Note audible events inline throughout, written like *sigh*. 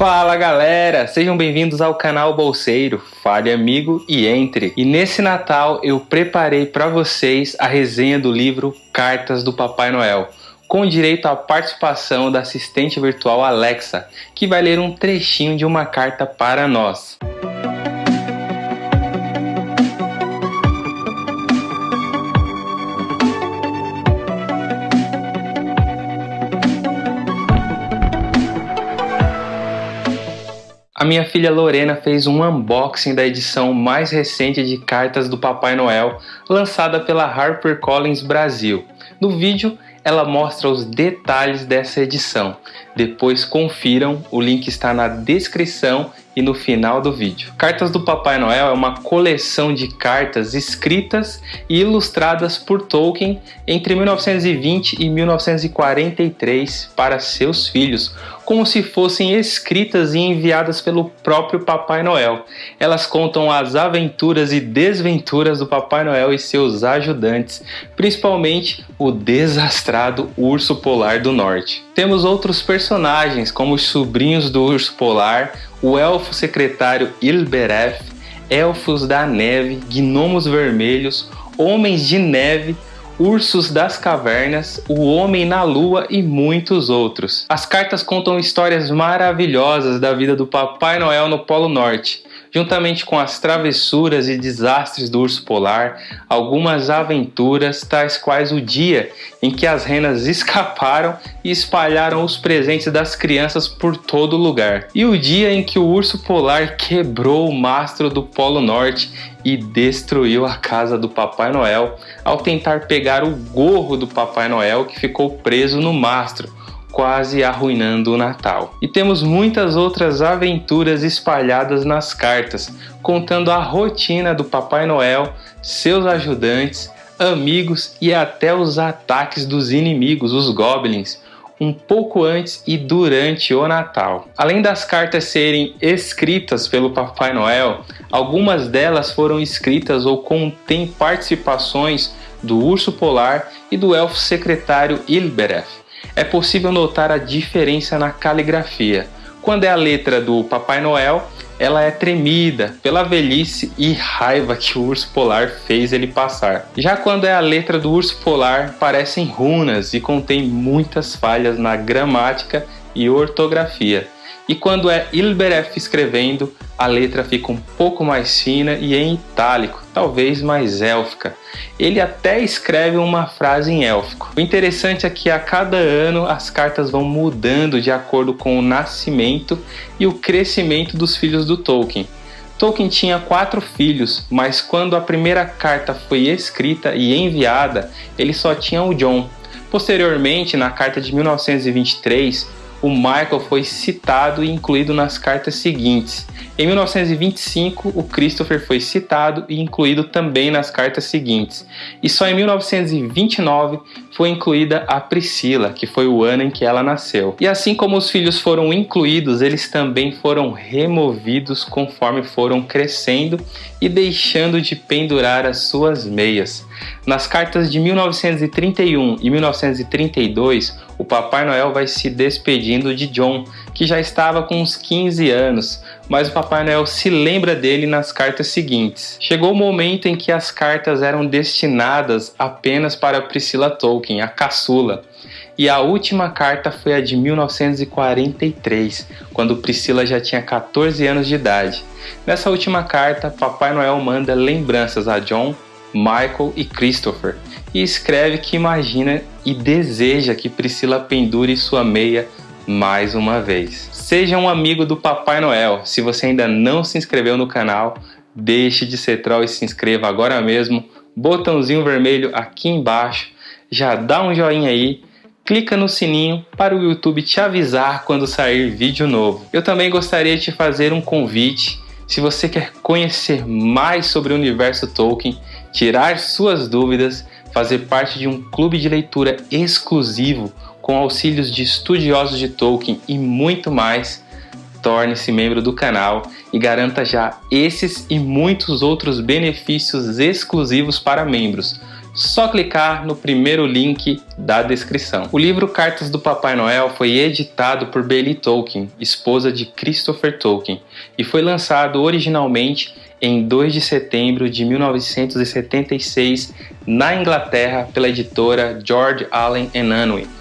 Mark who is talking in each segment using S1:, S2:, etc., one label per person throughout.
S1: Fala galera, sejam bem-vindos ao canal Bolseiro, fale amigo e entre. E nesse Natal eu preparei para vocês a resenha do livro Cartas do Papai Noel, com direito à participação da assistente virtual Alexa, que vai ler um trechinho de uma carta para nós. A minha filha Lorena fez um unboxing da edição mais recente de cartas do Papai Noel, lançada pela HarperCollins Brasil. No vídeo, ela mostra os detalhes dessa edição. Depois confiram, o link está na descrição e no final do vídeo. Cartas do Papai Noel é uma coleção de cartas escritas e ilustradas por Tolkien entre 1920 e 1943 para seus filhos, como se fossem escritas e enviadas pelo próprio Papai Noel. Elas contam as aventuras e desventuras do Papai Noel e seus ajudantes, principalmente o desastrado urso polar do norte. Temos outros personagens, como os sobrinhos do urso polar, o elfo secretário Ilbereth, elfos da neve, gnomos vermelhos, homens de neve, ursos das cavernas, o homem na lua e muitos outros. As cartas contam histórias maravilhosas da vida do Papai Noel no Polo Norte juntamente com as travessuras e desastres do urso polar, algumas aventuras, tais quais o dia em que as renas *laughs* escaparam e espalharam os presentes das crianças por todo lugar, e o dia em que o urso polar quebrou o mastro do Polo Norte e destruiu a casa do Papai Noel ao tentar pegar o gorro do Papai Noel que ficou preso no mastro quase arruinando o Natal. E temos muitas outras aventuras espalhadas nas cartas, contando a rotina do Papai Noel, seus ajudantes, amigos e até os ataques dos inimigos, os goblins, um pouco antes e durante o Natal. Além das cartas serem escritas pelo Papai Noel, algumas delas foram escritas ou contêm participações do urso polar e do elfo secretário Ilbereth é possível notar a diferença na caligrafia. Quando é a letra do Papai Noel, ela é tremida pela velhice e raiva que o urso polar fez ele passar. Já quando é a letra do urso polar, parecem runas e contém muitas falhas na gramática e ortografia. E quando é Ilberef escrevendo, a letra fica um pouco mais fina e em itálico, talvez mais élfica. Ele até escreve uma frase em élfico. O interessante é que a cada ano as cartas vão mudando de acordo com o nascimento e o crescimento dos filhos do Tolkien. Tolkien tinha quatro filhos, mas quando a primeira carta foi escrita e enviada, ele só tinha o John. Posteriormente, na carta de 1923, o Michael foi citado e incluído nas cartas seguintes. Em 1925, o Christopher foi citado e incluído também nas cartas seguintes. E só em 1929 foi incluída a Priscila, que foi o ano em que ela nasceu. E assim como os filhos foram incluídos, eles também foram removidos conforme foram crescendo e deixando de pendurar as suas meias. Nas cartas de 1931 e 1932, o Papai Noel vai se despedindo de John, que já estava com uns 15 anos, mas o Papai Noel se lembra dele nas cartas seguintes. Chegou o momento em que as cartas eram destinadas apenas para Priscila Tolkien, a caçula. E a última carta foi a de 1943, quando Priscila já tinha 14 anos de idade. Nessa última carta, Papai Noel manda lembranças a John, Michael e Christopher e escreve que imagina e deseja que Priscila pendure sua meia mais uma vez. Seja um amigo do Papai Noel. Se você ainda não se inscreveu no canal, deixe de ser troll e se inscreva agora mesmo. Botãozinho vermelho aqui embaixo. Já dá um joinha aí. Clica no sininho para o YouTube te avisar quando sair vídeo novo. Eu também gostaria de te fazer um convite. Se você quer conhecer mais sobre o universo Tolkien, tirar suas dúvidas, fazer parte de um clube de leitura exclusivo com auxílios de estudiosos de Tolkien e muito mais, torne-se membro do canal e garanta já esses e muitos outros benefícios exclusivos para membros. só clicar no primeiro link da descrição. O livro Cartas do Papai Noel foi editado por Bailey Tolkien, esposa de Christopher Tolkien, e foi lançado originalmente em 2 de setembro de 1976 na Inglaterra pela editora George Allen Unwin.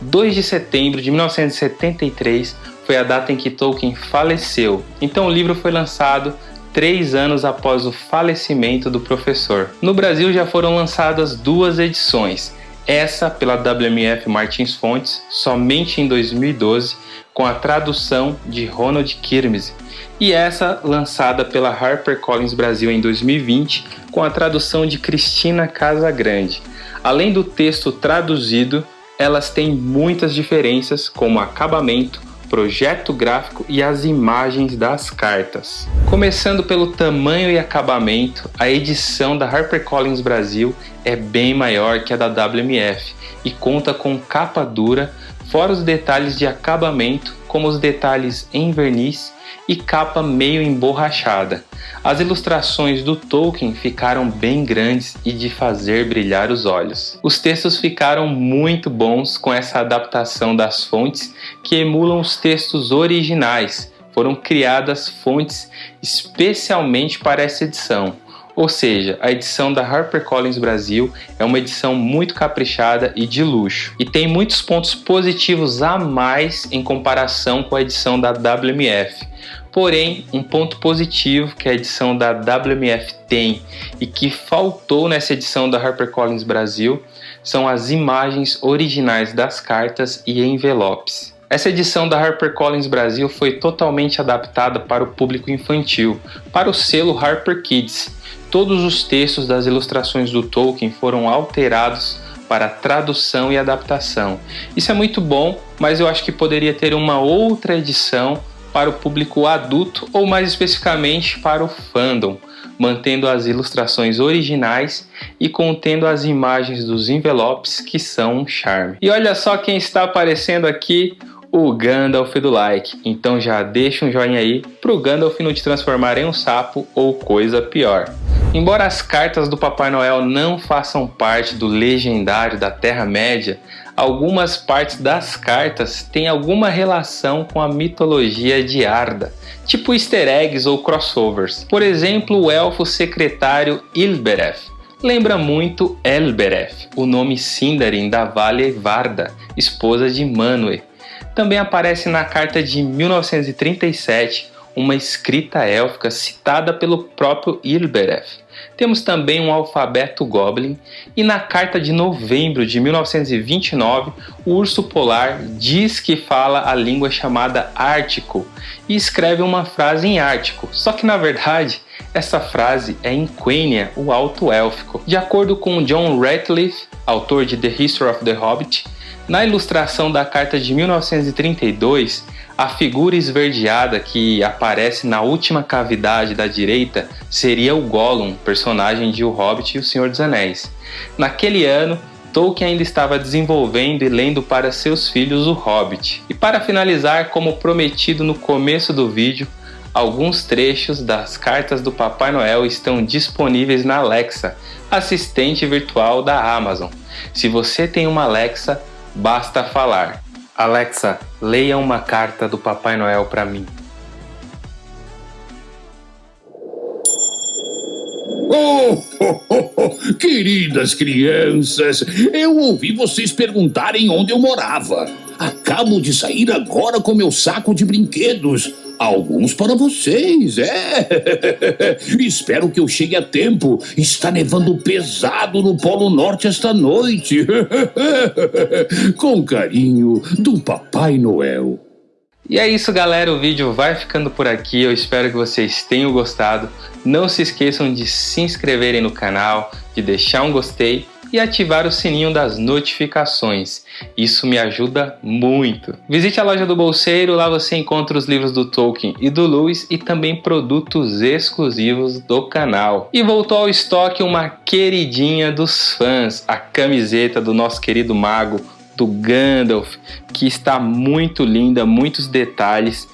S1: 2 de setembro de 1973 foi a data em que Tolkien faleceu, então o livro foi lançado três anos após o falecimento do professor. No Brasil já foram lançadas duas edições, essa pela WMF Martins Fontes somente em 2012, com a tradução de Ronald Kirmes, e essa lançada pela HarperCollins Brasil em 2020, com a tradução de Cristina Casagrande. Além do texto traduzido, elas têm muitas diferenças, como acabamento, projeto gráfico e as imagens das cartas. Começando pelo tamanho e acabamento, a edição da HarperCollins Brasil é bem maior que a da WMF e conta com capa dura, fora os detalhes de acabamento, como os detalhes em verniz e capa meio emborrachada. As ilustrações do Tolkien ficaram bem grandes e de fazer brilhar os olhos. Os textos ficaram muito bons com essa adaptação das fontes que emulam os textos originais. Foram criadas fontes especialmente para essa edição. Ou seja, a edição da HarperCollins Brasil é uma edição muito caprichada e de luxo, e tem muitos pontos positivos a mais em comparação com a edição da WMF. Porém, um ponto positivo que a edição da WMF tem e que faltou nessa edição da HarperCollins Brasil são as imagens originais das cartas e envelopes. Essa edição da HarperCollins Brasil foi totalmente adaptada para o público infantil, para o selo Harper Kids. Todos os textos das ilustrações do Tolkien foram alterados para tradução e adaptação. Isso é muito bom, mas eu acho que poderia ter uma outra edição para o público adulto ou mais especificamente para o fandom, mantendo as ilustrações originais e contendo as imagens dos envelopes que são um charme. E olha só quem está aparecendo aqui, o Gandalf do like. Então já deixa um joinha aí pro Gandalf não te transformar em um sapo ou coisa pior. Embora as cartas do Papai Noel não façam parte do legendário da Terra-média, algumas partes das cartas têm alguma relação com a mitologia de Arda, tipo easter eggs ou crossovers. Por exemplo, o elfo secretário Ilbereth lembra muito Elbereth, o nome Sindarin da Vale Varda, esposa de Manwë. Também aparece na carta de 1937 uma escrita élfica citada pelo próprio Ilbereth. Temos também um alfabeto Goblin e na carta de novembro de 1929, o urso polar diz que fala a língua chamada Ártico e escreve uma frase em Ártico, só que na verdade essa frase é em Quenya, o alto élfico. De acordo com John Ratcliffe, autor de The History of the Hobbit, na ilustração da carta de 1932, a figura esverdeada que aparece na última cavidade da direita seria o Gollum, personagem de O Hobbit e O Senhor dos Anéis. Naquele ano, Tolkien ainda estava desenvolvendo e lendo para seus filhos O Hobbit. E para finalizar, como prometido no começo do vídeo, alguns trechos das cartas do Papai Noel estão disponíveis na Alexa, assistente virtual da Amazon. Se você tem uma Alexa, basta falar Alexa, leia uma carta do Papai Noel para mim.
S2: Oh, oh, oh, oh, queridas crianças, eu ouvi vocês perguntarem onde eu morava. Acabo de sair agora com meu saco de brinquedos. Alguns para vocês, é. *laughs* Espero que eu chegue a tempo. Está nevando pesado no Polo Norte esta noite. *laughs* Com carinho, do Papai Noel.
S1: E é isso, galera. O vídeo vai ficando por aqui. Eu espero que vocês tenham gostado. Não se esqueçam de se inscreverem no canal, de deixar um gostei e ativar o sininho das notificações. Isso me ajuda muito. Visite a loja do Bolseiro, lá você encontra os livros do Tolkien e do Lewis e também produtos exclusivos do canal. E voltou ao estoque uma queridinha dos fãs, a camiseta do nosso querido mago, do Gandalf, que está muito linda, muitos detalhes.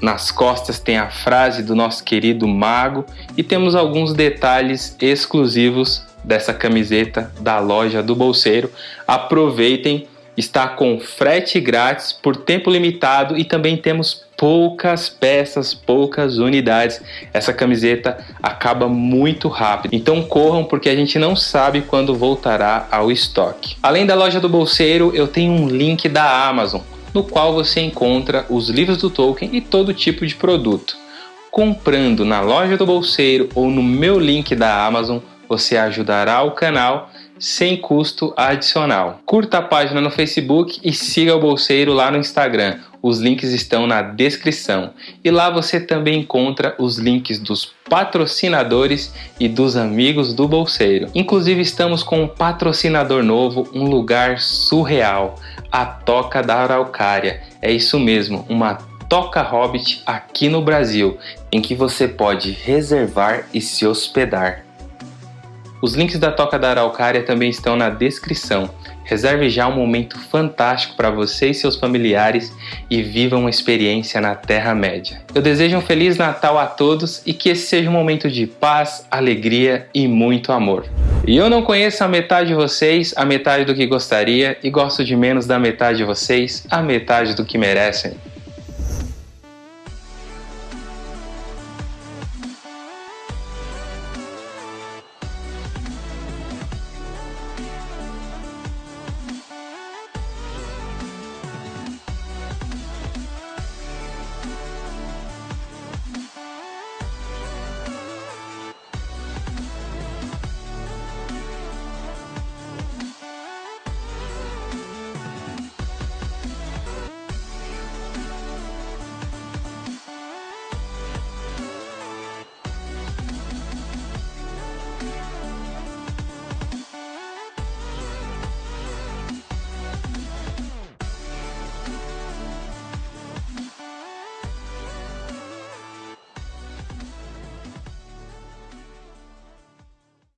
S1: Nas costas tem a frase do nosso querido mago e temos alguns detalhes exclusivos dessa camiseta da loja do Bolseiro. Aproveitem, está com frete grátis por tempo limitado e também temos poucas peças, poucas unidades. Essa camiseta acaba muito rápido. Então corram porque a gente não sabe quando voltará ao estoque. Além da loja do Bolseiro, eu tenho um link da Amazon, no qual você encontra os livros do Tolkien e todo tipo de produto. Comprando na loja do Bolseiro ou no meu link da Amazon, você ajudará o canal sem custo adicional. Curta a página no Facebook e siga o Bolseiro lá no Instagram. Os links estão na descrição. E lá você também encontra os links dos patrocinadores e dos amigos do Bolseiro. Inclusive estamos com um patrocinador novo, um lugar surreal, a Toca da Araucária. É isso mesmo, uma Toca Hobbit aqui no Brasil, em que você pode reservar e se hospedar. Os links da Toca da Araucária também estão na descrição. Reserve já um momento fantástico para você e seus familiares e viva uma experiência na Terra-média. Eu desejo um Feliz Natal a todos e que esse seja um momento de paz, alegria e muito amor. E eu não conheço a metade de vocês, a metade do que gostaria, e gosto de menos da metade de vocês, a metade do que merecem.